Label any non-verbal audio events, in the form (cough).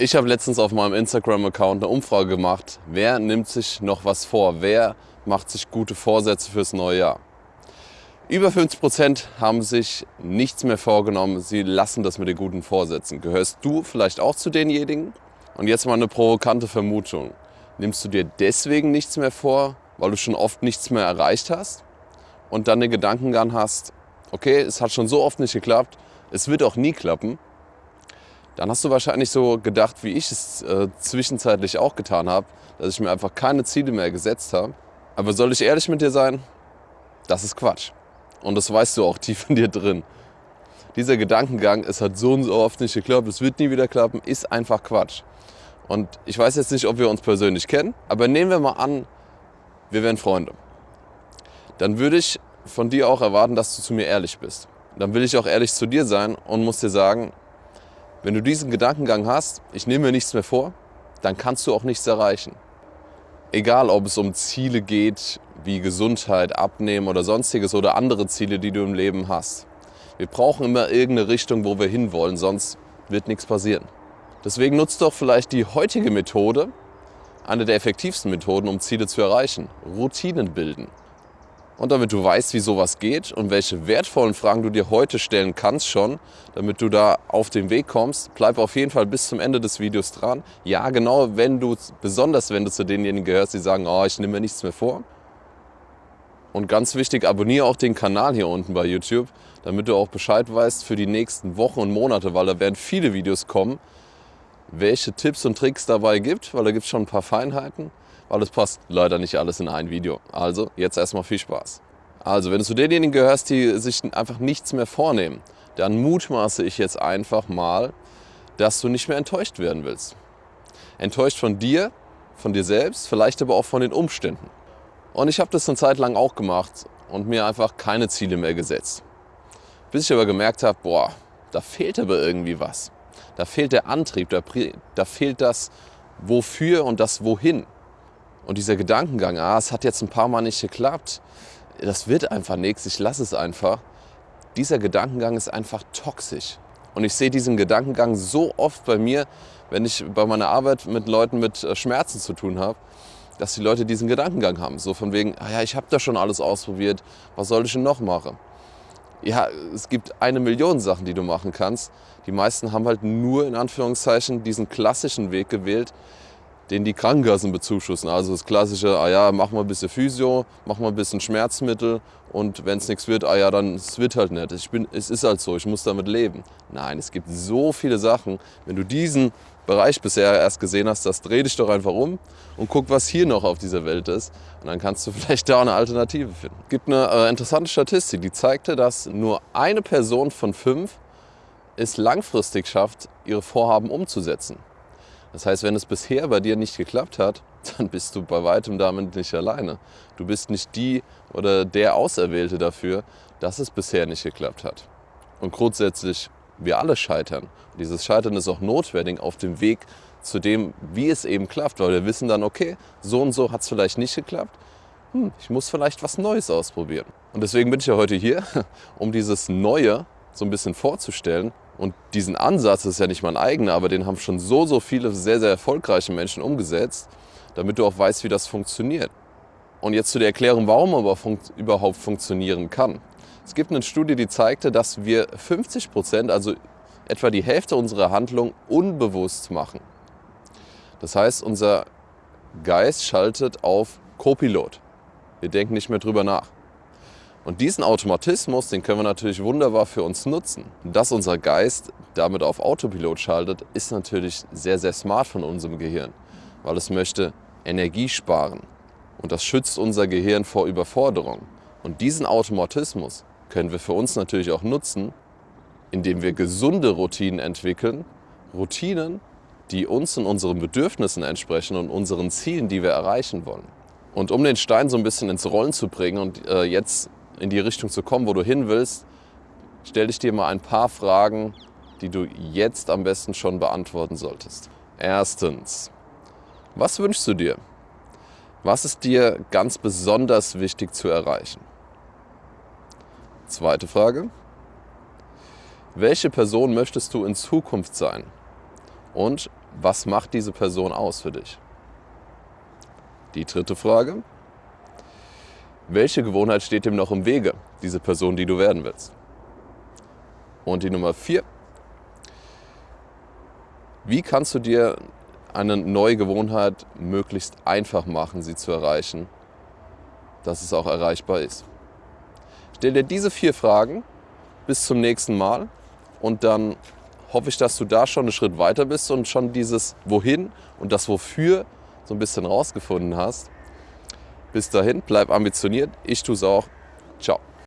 Ich habe letztens auf meinem Instagram-Account eine Umfrage gemacht, wer nimmt sich noch was vor, wer macht sich gute Vorsätze fürs neue Jahr. Über 50 Prozent haben sich nichts mehr vorgenommen, sie lassen das mit den guten Vorsätzen. Gehörst du vielleicht auch zu denjenigen? Und jetzt mal eine provokante Vermutung. Nimmst du dir deswegen nichts mehr vor, weil du schon oft nichts mehr erreicht hast? Und dann den Gedankengang hast, okay, es hat schon so oft nicht geklappt, es wird auch nie klappen, dann hast du wahrscheinlich so gedacht, wie ich es äh, zwischenzeitlich auch getan habe, dass ich mir einfach keine Ziele mehr gesetzt habe. Aber soll ich ehrlich mit dir sein? Das ist Quatsch. Und das weißt du auch (laughs) tief in dir drin. Dieser Gedankengang, es hat so und so oft nicht geklappt, es wird nie wieder klappen, ist einfach Quatsch. Und ich weiß jetzt nicht, ob wir uns persönlich kennen, aber nehmen wir mal an, wir wären Freunde. Dann würde ich von dir auch erwarten, dass du zu mir ehrlich bist. Dann will ich auch ehrlich zu dir sein und muss dir sagen, wenn du diesen Gedankengang hast, ich nehme mir nichts mehr vor, dann kannst du auch nichts erreichen. Egal, ob es um Ziele geht, wie Gesundheit, Abnehmen oder sonstiges oder andere Ziele, die du im Leben hast. Wir brauchen immer irgendeine Richtung, wo wir hinwollen, sonst wird nichts passieren. Deswegen nutzt doch vielleicht die heutige Methode, eine der effektivsten Methoden, um Ziele zu erreichen. Routinen bilden. Und damit du weißt, wie sowas geht und welche wertvollen Fragen du dir heute stellen kannst schon, damit du da auf den Weg kommst, bleib auf jeden Fall bis zum Ende des Videos dran. Ja, genau, wenn du, besonders wenn du zu denjenigen gehörst, die sagen, oh, ich nehme mir nichts mehr vor. Und ganz wichtig, abonniere auch den Kanal hier unten bei YouTube, damit du auch Bescheid weißt für die nächsten Wochen und Monate, weil da werden viele Videos kommen, welche Tipps und Tricks dabei gibt, weil da gibt es schon ein paar Feinheiten weil es passt leider nicht alles in ein Video. Also jetzt erstmal viel Spaß. Also wenn du zu denjenigen gehörst, die sich einfach nichts mehr vornehmen, dann mutmaße ich jetzt einfach mal, dass du nicht mehr enttäuscht werden willst. Enttäuscht von dir, von dir selbst, vielleicht aber auch von den Umständen. Und ich habe das eine Zeit lang auch gemacht und mir einfach keine Ziele mehr gesetzt. Bis ich aber gemerkt habe, boah, da fehlt aber irgendwie was. Da fehlt der Antrieb, da, da fehlt das Wofür und das Wohin. Und dieser Gedankengang, ah, es hat jetzt ein paar Mal nicht geklappt, das wird einfach nichts, ich lasse es einfach. Dieser Gedankengang ist einfach toxisch. Und ich sehe diesen Gedankengang so oft bei mir, wenn ich bei meiner Arbeit mit Leuten mit äh, Schmerzen zu tun habe, dass die Leute diesen Gedankengang haben. So von wegen, ah ja, ich habe da schon alles ausprobiert, was soll ich denn noch machen? Ja, es gibt eine Million Sachen, die du machen kannst. Die meisten haben halt nur in Anführungszeichen diesen klassischen Weg gewählt, den die Krankenkassen bezuschussen. Also das klassische, ah ja, mach mal ein bisschen Physio, mach mal ein bisschen Schmerzmittel und wenn es nichts wird, ah ja, dann es wird halt nicht. Ich bin, es ist halt so, ich muss damit leben. Nein, es gibt so viele Sachen. Wenn du diesen Bereich bisher erst gesehen hast, das dreh dich doch einfach um und guck, was hier noch auf dieser Welt ist. Und dann kannst du (laughs) vielleicht da eine Alternative finden. Es gibt eine äh, interessante Statistik, die zeigte, dass nur eine Person von fünf es langfristig schafft, ihre Vorhaben umzusetzen. Das heißt, wenn es bisher bei dir nicht geklappt hat, (laughs) dann bist du bei weitem damit nicht alleine. Du bist nicht die oder der Auserwählte dafür, dass es bisher nicht geklappt hat. Und grundsätzlich, wir alle scheitern. Und dieses Scheitern ist auch notwendig auf dem Weg zu dem, wie es eben klappt, weil wir wissen dann, okay, so und so hat es vielleicht nicht geklappt. Hm, ich muss vielleicht was Neues ausprobieren. Und deswegen bin ich ja heute hier, (laughs) um dieses Neue so ein bisschen vorzustellen und diesen Ansatz ist ja nicht mein eigener, aber den haben schon so, so viele sehr, sehr erfolgreiche Menschen umgesetzt, damit du auch weißt, wie das funktioniert. Und jetzt zu der Erklärung, warum aber fun überhaupt funktionieren kann. Es gibt eine Studie, die zeigte, dass wir 50 Prozent, also etwa die Hälfte unserer Handlung, unbewusst machen. Das heißt, unser Geist schaltet auf Copilot. Wir denken nicht mehr drüber nach. Und diesen Automatismus, den können wir natürlich wunderbar für uns nutzen. Dass unser Geist damit auf Autopilot schaltet, ist natürlich sehr, sehr smart von unserem Gehirn, weil es möchte Energie sparen. Und das schützt unser Gehirn vor Überforderung. Und diesen Automatismus können wir für uns natürlich auch nutzen, indem wir gesunde Routinen entwickeln. Routinen, die uns und unseren Bedürfnissen entsprechen und unseren Zielen, die wir erreichen wollen. Und um den Stein so ein bisschen ins Rollen zu bringen und äh, jetzt in die Richtung zu kommen, wo du hin willst, stell dich dir mal ein paar Fragen, die du jetzt am besten schon beantworten solltest. Erstens, was wünschst du dir? Was ist dir ganz besonders wichtig zu erreichen? Zweite Frage, welche Person möchtest du in Zukunft sein? Und was macht diese Person aus für dich? Die dritte Frage, welche Gewohnheit steht dem noch im Wege, diese Person, die du werden willst? Und die Nummer vier, wie kannst du dir eine neue Gewohnheit möglichst einfach machen, sie zu erreichen, dass es auch erreichbar ist? Stell dir diese vier Fragen bis zum nächsten Mal und dann hoffe ich, dass du da schon einen Schritt weiter bist und schon dieses Wohin und das Wofür so ein bisschen rausgefunden hast. Bis dahin, bleib ambitioniert. Ich tue es auch. Ciao.